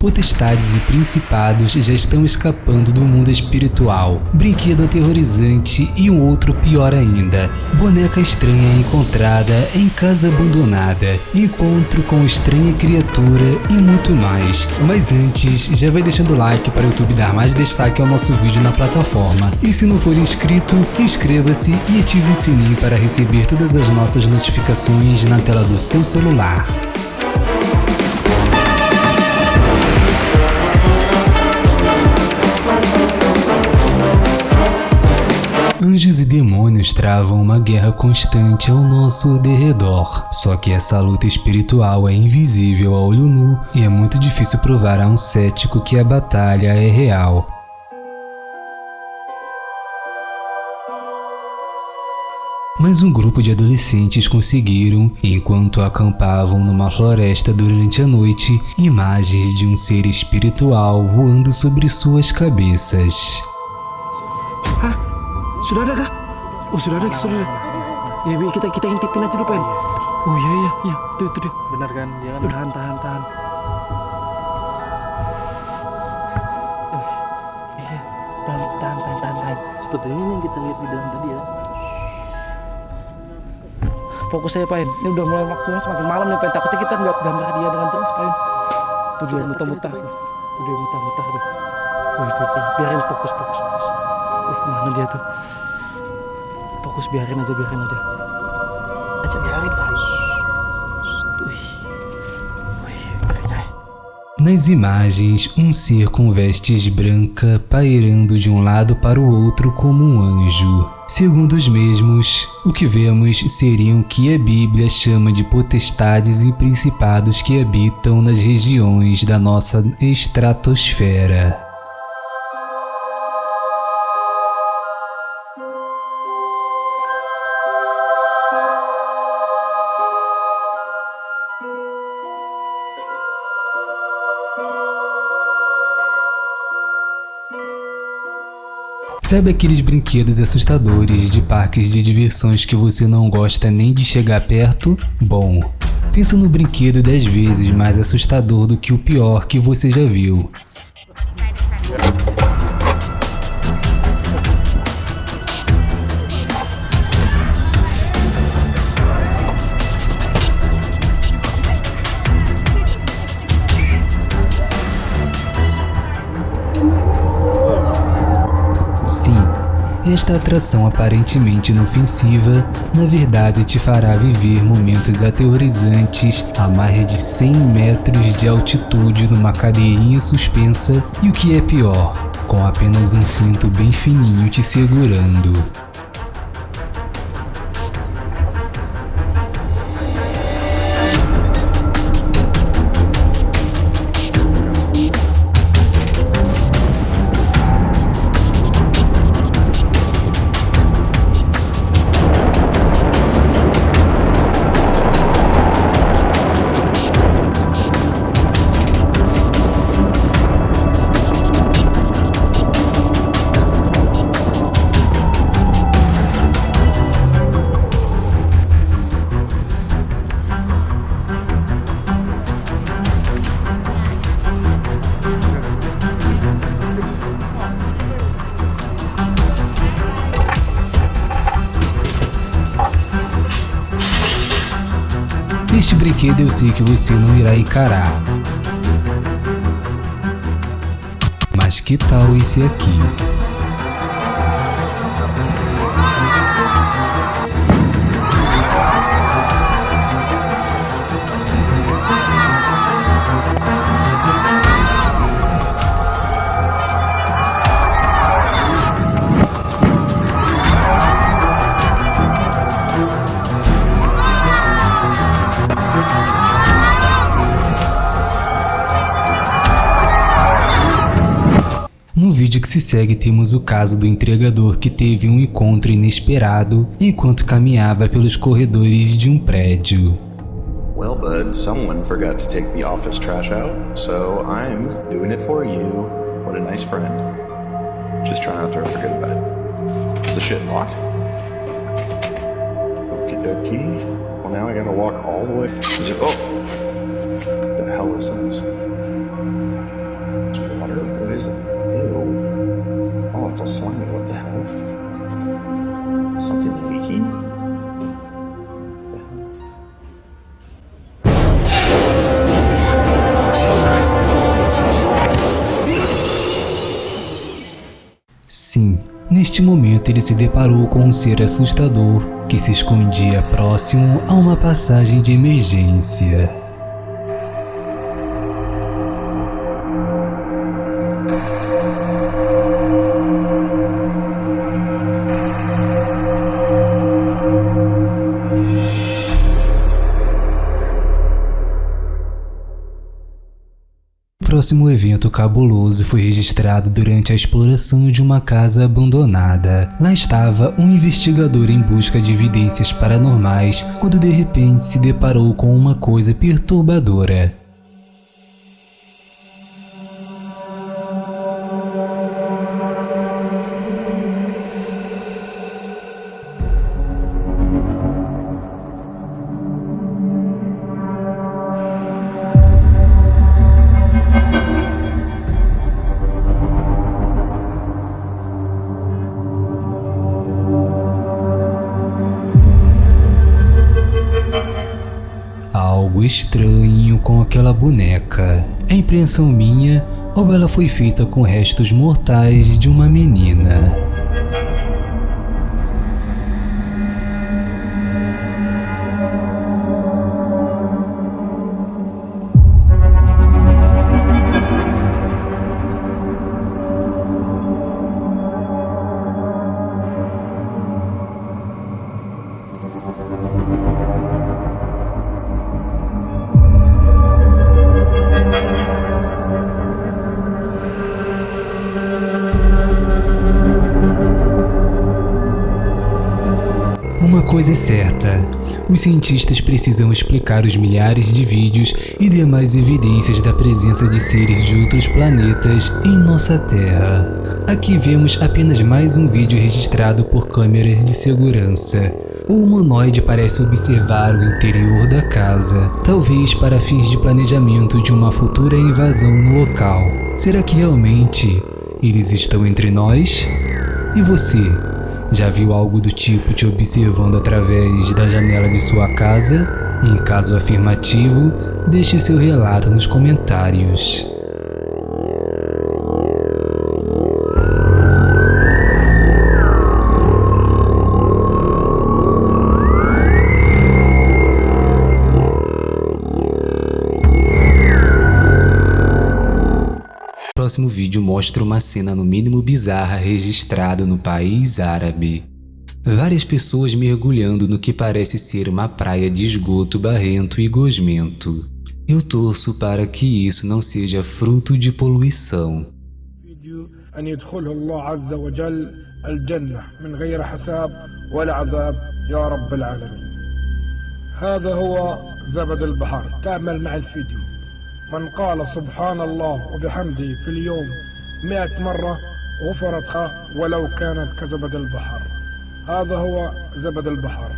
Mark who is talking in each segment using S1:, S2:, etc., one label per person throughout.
S1: Potestades e principados já estão escapando do mundo espiritual. Brinquedo aterrorizante e um outro pior ainda. Boneca estranha encontrada em casa abandonada. Encontro com estranha criatura e muito mais. Mas antes, já vai deixando o like para o YouTube dar mais destaque ao nosso vídeo na plataforma. E se não for inscrito, inscreva-se e ative o sininho para receber todas as nossas notificações na tela do seu celular. Anjos e demônios travam uma guerra constante ao nosso derredor. Só que essa luta espiritual é invisível a olho nu e é muito difícil provar a um cético que a batalha é real. Mas um grupo de adolescentes conseguiram, enquanto acampavam numa floresta durante a noite, imagens de um ser espiritual voando sobre suas cabeças.
S2: Sudah ada kah? Oh sudah ada, sudah ada. Ya, bi, kita kita intipin aja dulu, Pen. Oh iya iya iya, tuh tuh dia.
S3: Benar kan? Dia kan
S2: Tahan tahan tahan. Iya, tahan tahan tahan tahan. tahan.
S3: seperti ini yang kita lihat di dalam tadi ya.
S2: Fokus saya, Pen. Ini udah mulai maksudnya semakin malam nih, Pen. Takutnya kita nggak gambar dia dengan jelas, Pen. Tuh dia muntah-muntah. Tuh dia muntah-muntah tuh. Tuh, tuh. biarin fokus fokus fokus. Kemana dia tuh? Fokus biarin aja, biarin aja. Aja biarin.
S1: Nas imagens, um ser com vestes branca pairando de um lado para o outro como um anjo. Segundo os mesmos, o que vemos seriam o que a Bíblia chama de potestades e principados que habitam nas regiões da nossa estratosfera. Sabe aqueles brinquedos assustadores de parques de diversões que você não gosta nem de chegar perto? Bom, pensa no brinquedo 10 vezes mais assustador do que o pior que você já viu. Esta atração aparentemente inofensiva, na verdade te fará viver momentos aterrorizantes a mais de 100 metros de altitude numa cadeirinha suspensa e o que é pior, com apenas um cinto bem fininho te segurando. Brinquedo eu sei que você não irá encarar. Mas que tal esse aqui? Vídeo que se segue temos o caso do entregador que teve um encontro inesperado enquanto caminhava pelos corredores de um prédio.
S4: Well, bud, someone forgot to take the office trash out, so I'm doing it for you. What a nice friend. Just try not to go to bed. Is the shit locked? Okie dokie. Well, now I gotta walk all the way. It, oh! What the hell is this?
S1: Sim, neste momento ele se deparou com um ser assustador que se escondia próximo a uma passagem de emergência. Próximo evento cabuloso foi registrado durante a exploração de uma casa abandonada. Lá estava um investigador em busca de evidências paranormais quando de repente se deparou com uma coisa perturbadora. Algo estranho com aquela boneca. É impressão minha ou ela foi feita com restos mortais de uma menina? Coisa é certa, os cientistas precisam explicar os milhares de vídeos e demais evidências da presença de seres de outros planetas em nossa Terra. Aqui vemos apenas mais um vídeo registrado por câmeras de segurança. O humanoide parece observar o interior da casa, talvez para fins de planejamento de uma futura invasão no local. Será que realmente eles estão entre nós? E você? Já viu algo do tipo te observando através da janela de sua casa? Em caso afirmativo, deixe seu relato nos comentários. próximo vídeo mostra uma cena no mínimo bizarra registrada no país árabe. Várias pessoas mergulhando no que parece ser uma praia de esgoto barrento e gosmento. Eu torço para que isso não seja fruto de poluição.
S5: هذا هو زبد البحر تعمل مع الفيديو من قال سبحان الله وبحمده في اليوم مئة مرة غفرت ولو كانت كزبد البحر هذا هو زبد البحر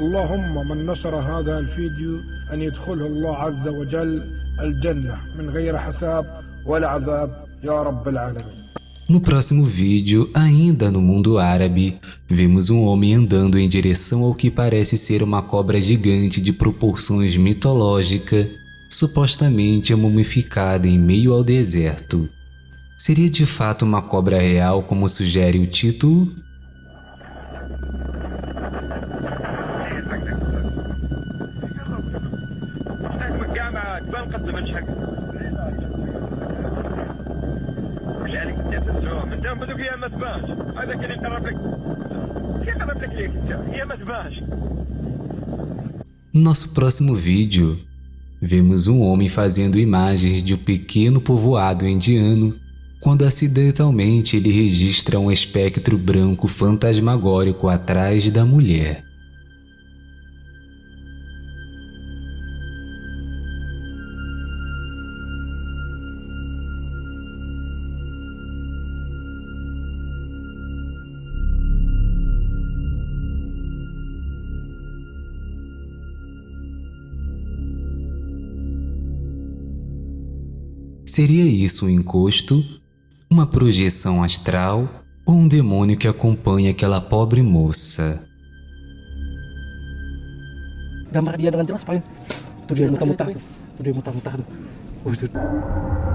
S5: اللهم من نشر هذا الفيديو أن يدخله الله عز وجل الجنة من غير حساب ولا عذاب يا رب العالمين
S1: No próximo vídeo, ainda no mundo árabe, vemos um homem andando em direção ao que parece ser uma cobra gigante de proporções mitológicas supostamente mumificada em meio ao deserto. Seria de fato uma cobra real como sugere o título? Nosso próximo vídeo Vemos um homem fazendo imagens de um pequeno povoado indiano quando acidentalmente ele registra um espectro branco fantasmagórico atrás da mulher. Seria isso um encosto, uma projeção astral ou um demônio que acompanha aquela pobre moça?
S2: Gambar dia dengan jelas, Pak. Itu dia. Itu dia.